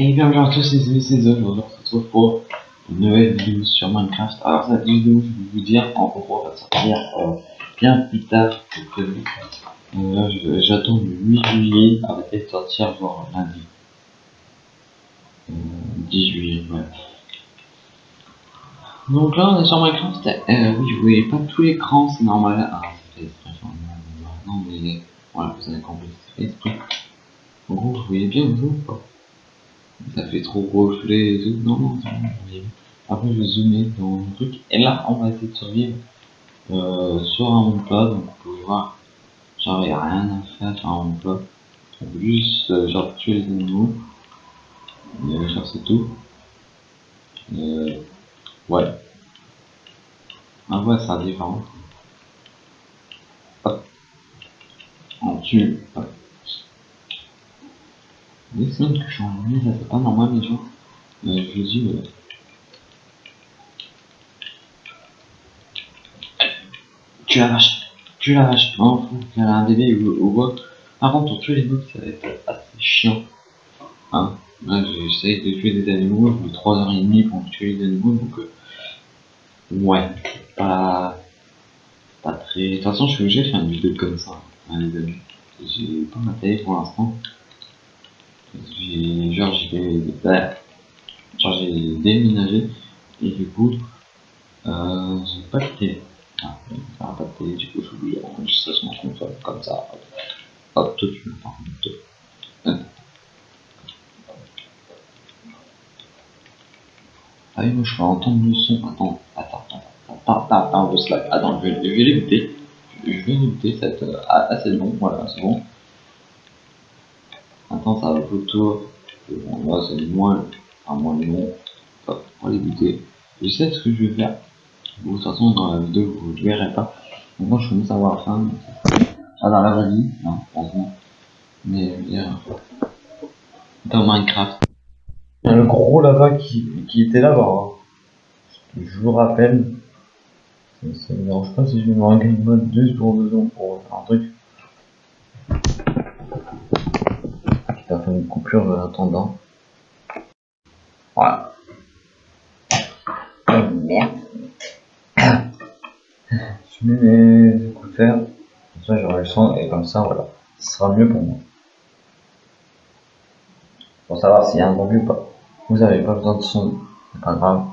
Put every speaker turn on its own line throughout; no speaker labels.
Et bien bonjour à tous les amis, c'est Zoe, aujourd'hui on se retrouve pour une nouvelle vidéo sur Minecraft. Alors cette vidéo, je vais vous dire, en gros, va sortir euh, bien plus tard que prévu. Euh, j'attends le 8 juillet, arrêter de sortir voir lundi. Euh, 10 juillet, ouais. Donc là, on est sur Minecraft. Euh, oui, vous voyez pas tout l'écran, c'est normal. Ah, c'est fait non, mais voilà, vous avez compris, c'est fait. En gros, vous voyez bien vous ou pas Ça fait trop reflet et tout. Non, non. Après, je vais zoomer dans le truc. Et là, on va essayer de survivre euh, sur un plat. Donc, vous pouvez voir, genre, il n'y a rien à faire sur un. On peut juste, euh, genre, tuer les animaux. Et, genre, c'est tout. Euh, ouais. En vrai, ça différent. Hop. On tue. Des semaines que je suis en ligne, ça c'est pas normal les gens. Euh, je le dis, euh, Tu la vache, tu la vache, non, faut qu'il y a un bébé ou quoi. Par contre, pour tuer les mobs, ça va être assez chiant. Hein, essayé de tuer des animaux, j'ai mis 3h30 pour tuer les animaux, donc euh, ouais, c'est pas, pas très. De toute façon, je suis obligé de faire une vidéo comme ça, hein, les amis. J'ai pas ma télé pour l'instant. J'ai, genre, j'ai, j'ai déménagé et du coup, euh, j'ai pas de télé. Ah, pas de télé, du coup, je suis obligé d'enregistrer sur mon comme ça. Hop, hop tout de suite. Ah oui, moi je vais entendre le son. Attends, attends, attends, attends, attends, le slack. Attends, je vais, je vais l'écouter. Je vais l'écouter, être euh, ah, assez long, voilà, c'est bon. Attends, ça va plutôt. Là c'est moins, enfin, moins long. Hop, on va l'écouter. Je sais ce que je vais faire. De toute façon, dans la vidéo, vous ne verrez pas. Moi, je commence à avoir fin. Ah, dans la vraie vie, non, franchement. Mais, veux dire, dans Minecraft. Il y a le gros là-bas qui, était là-bas. hein. Je vous rappelle. Ça, ça me dérange pas si je mets game mode 2 secondes dedans pour faire un truc. Qui va une coupure en attendant. Voilà. Oh, merde. Je mets mes écouteurs, comme ça j'aurai le son et comme ça voilà, ce sera mieux pour moi. Pour savoir s'il y a un bon ou pas. Vous avez pas besoin de son, c'est pas grave.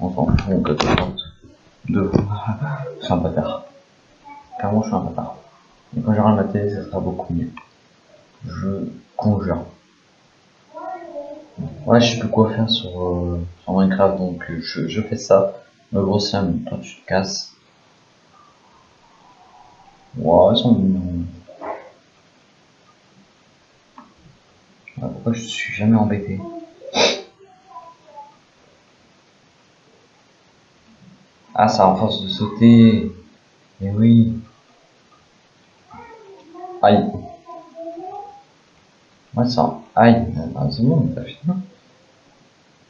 On s'en fout, on de vous. Je suis un bâtard. Clairement je suis un bâtard. Et quand j'aurai ma télé, ça sera beaucoup mieux. Je Ouais, je sais plus quoi faire sur, euh, Minecraft, donc euh, je, je fais ça. Le gros Sam, toi tu te casses. Wow, ils sont mignons. Ah, Pourquoi je suis jamais embêté? Ah, ça en force de sauter. Mais oui. Aïe. Ouais, ça. Aïe. C'est bon, t'as fini.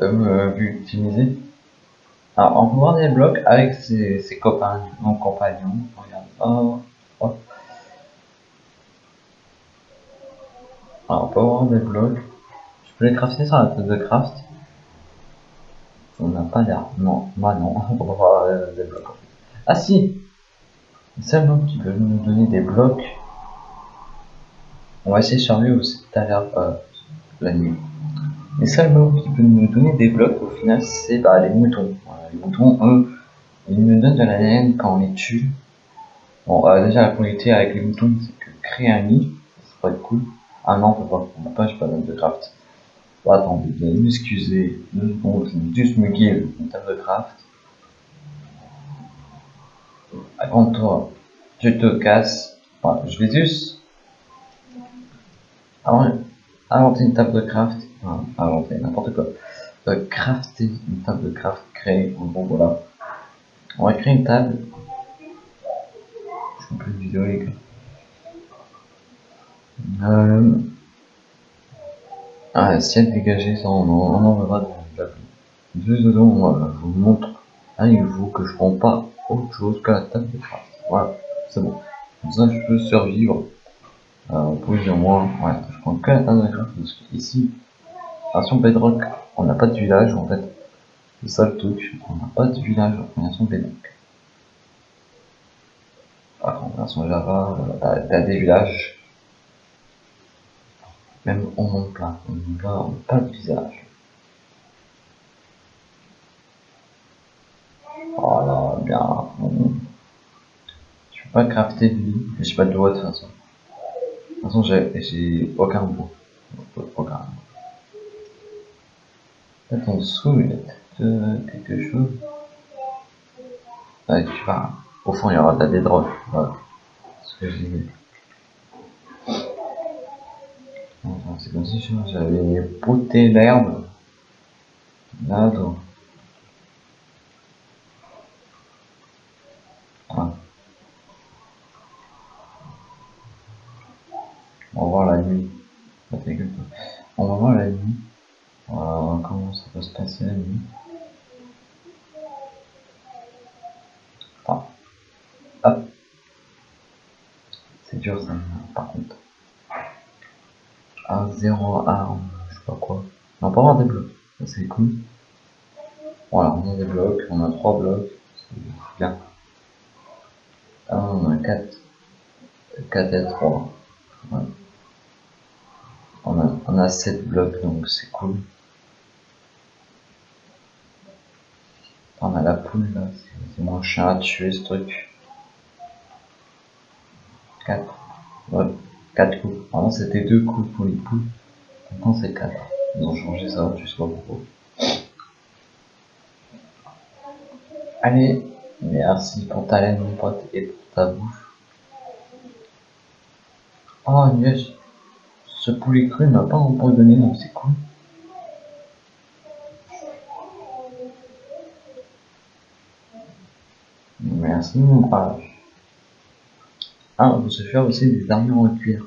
Euh. Alors, on peut voir des blocs avec ses, ses copains, non compagnons. Regarde. Oh, oh. Alors, on peut voir des blocs. Je peux les crafter sur la table de craft. On n'a pas l'air. Non, moi non. On peut voir euh, des blocs. Ah si Le seul mob qui peut nous donner des blocs. On va essayer sur lui aussi tout à l'heure la nuit. Les seuls mobs qui peuvent nous donner des blocs au final c'est bah, les moutons. Les moutons, eux, ils nous donnent de la laine quand on les tue. Bon, euh, déjà la qualité avec les moutons c'est que créer un nid, ça pourrait être cool. Ah non, on peut pas, on peut pas, j'ai pas de craft. Bon, attendez, vous allez m'excuser, deux secondes, je vais juste me give une table de craft. Avant toi, tu te casses. Voilà, je vais juste avant, inventer une table de craft. Enfin, inventer n'importe quoi. Euh, crafter une table de craft, créer. Gros, voilà. On va créer une table. Je fais plus de vidéo, les gars. Euh... Ah, ciel dégagé, ça on en, on en dans table. Juste dedans, voilà, je vous montre avec vous que je prends pas autre chose que la table de craft. Voilà, c'est bon. Comme ça, je peux survivre. Euh, plus ou moins, ouais, je prends que la table de parce que ici, Version Bedrock, on n'a pas de village en fait. C'est ça le truc, on n'a pas de village en version Bedrock. Alors, en version Java, t'as des villages. Même on monte plein, on n'a pas de visage. Voilà, bien. Je peux pas crafter de lit, j'ai pas de droit de toute façon. De toute façon, j'ai aucun bois. Aucun. Peut-être en dessous, il y a peut-être quelque chose. Ouais, tu vois, au fond, il y aura de la bedrock. Voilà. Ce que j'ai C'est comme si j'avais poté l'herbe. Là, donc. On va voir la nuit. On va voir la nuit. Voilà, comment ça peut se passer la nuit. Hop. C'est dur ça, par contre. Ah, zéro arme, je sais pas quoi. On va pas avoir des blocs, c'est cool. Voilà, on a des blocs, on a trois blocs, c'est bien. Ah, on a 4. 4 et 3. On, a, on a 7 blocs, donc c'est cool. On a la poule là, c'est mon chien à tuer ce truc. 4. Ouais, 4 coups. Avant c'était 2 coups pour les poules. Maintenant c'est 4. Ils ont changé ça, tu sais pas. Allez, Merci pour ta laine, mon pote, et pour ta bouffe. Oh, yes. Ce poulet cru m'a pas empoisonné, donc c'est cool. Merci, mon brave. Ah, on peut se faire aussi des armures en cuir.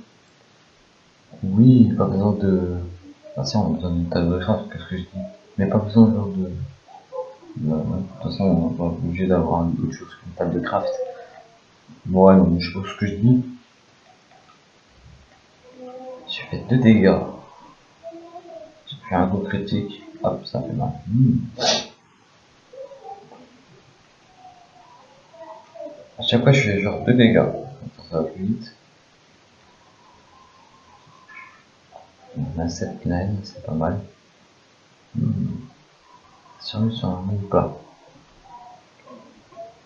Oui, pas besoin de... Ah si, on a besoin d'une table de craft, qu'est-ce que je dis? Mais pas besoin de... Bah, de toute façon, on n'est pas obligé d'avoir autre chose qu'une table de craft. Bon, ouais, non, je pense ce que je dis. Fait 2 dégâts. J'ai fait un coup critique. Hop, ça fait mal. Hmm. À chaque fois, je fais genre 2 dégâts. Ça va plus vite. On a 7 laines, c'est pas mal. Hmm survie sur un monde plat.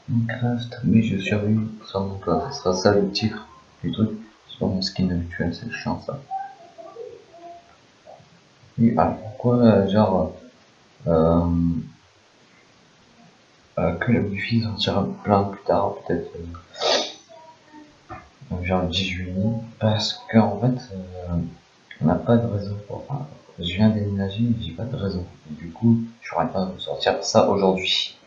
Minecraft, oui, je survis sur monde plat. Ce sera ça le titre du truc. C'est pas mon skin habituel, c'est chiant ça. Alors pourquoi, genre, euh, euh, que la wifi sortira plein plus tard, peut-être, euh, genre 10 juillet, parce qu'en fait, euh, on n'a pas de réseau pour, enfin, je viens déménager, j'ai pas de raison. du coup, je pourrais pas vous sortir ça aujourd'hui.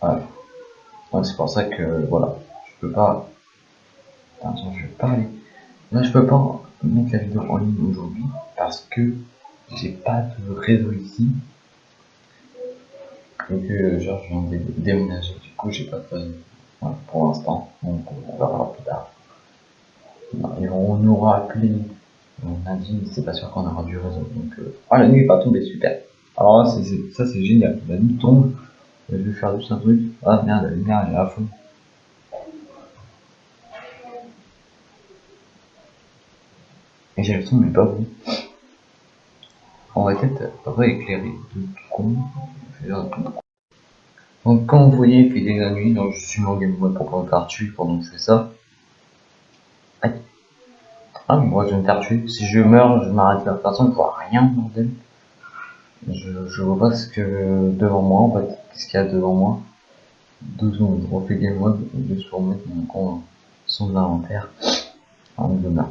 Voilà. C'est pour ça que voilà, je peux pas. Attention, je vais parler. Là, je peux pas la vidéo en ligne aujourd'hui parce que j'ai pas de réseau ici. Et que genre je viens de déménager, du coup j'ai pas de réseau. Voilà, pour l'instant, donc on verra plus tard. Et on nous appelé on a dit, c'est pas sûr qu'on aura du réseau. Donc, euh... ah, la nuit est pas tombée, super. Alors ça c'est génial. La nuit tombe. Je vais faire juste un truc. Ah merde, la lumière elle est à fond. Et j'ai le son, mais pas vous. On va peut-être rééclairer de con. Donc, comme vous voyez, il fait la nuit, donc je suis mon game pour me tuer pendant que je fais ça. Aïe. Ah, moi je vais me faire tuer. Si je meurs, je m'arrête là. Façon, je vois rien, bordel. Je, je vois pas ce que devant moi, en fait. Qu'est-ce qu'il y a devant moi? Deux secondes, je refais game mode je vais remettre mon compte son inventaire en demain.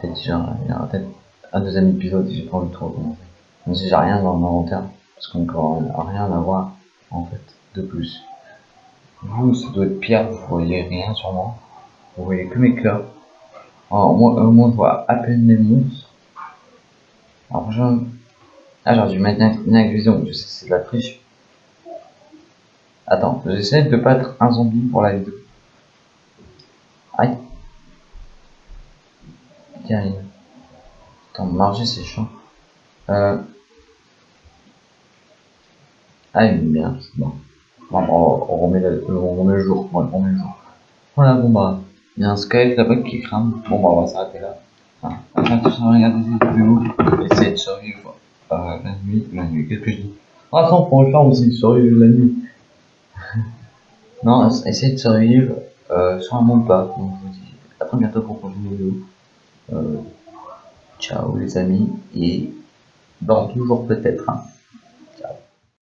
Peut-être il y peut-être un deuxième épisode j'ai pas envie de trop. Même si j'ai rien dans mon inventaire, parce qu'on n'a rien à voir, en fait, de plus. Vous, ça doit être pire, vous voyez rien sur moi. Vous voyez que mes cœurs. Alors, moi, euh, moi, je vois à peine les monstres. Alors, je... Ah, j'aurais dû mettre une vision. Je sais, c'est de la triche. Attends, j'essaie de pas être un zombie pour la vidéo. Aïe. Attends, marger c'est chiant. Euh... Ah, une merde, bon. bon on, on, remet le, on jour. On remet le jour. Voilà, bon bah, il y a un squelette là-bas qui crame. Bon bah, on va s'arrêter là. Enfin, ça, regardez cette vidéo. De survivre euh, la nuit. La nuit, qu'est-ce que je dis Ah, attends, pour le faire aussi, survivre la nuit. non, essayez de survivre euh, sur un monde pas. Donc, à très bientôt pour une prochaine vidéo. Euh, ciao les amis et dans toujours peut-être. Hein.